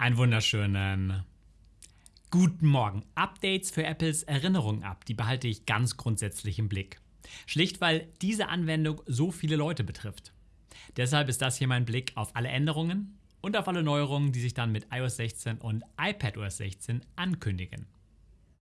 Einen wunderschönen guten Morgen. Updates für Apples Erinnerung ab, die behalte ich ganz grundsätzlich im Blick. Schlicht, weil diese Anwendung so viele Leute betrifft. Deshalb ist das hier mein Blick auf alle Änderungen und auf alle Neuerungen, die sich dann mit iOS 16 und iPadOS 16 ankündigen.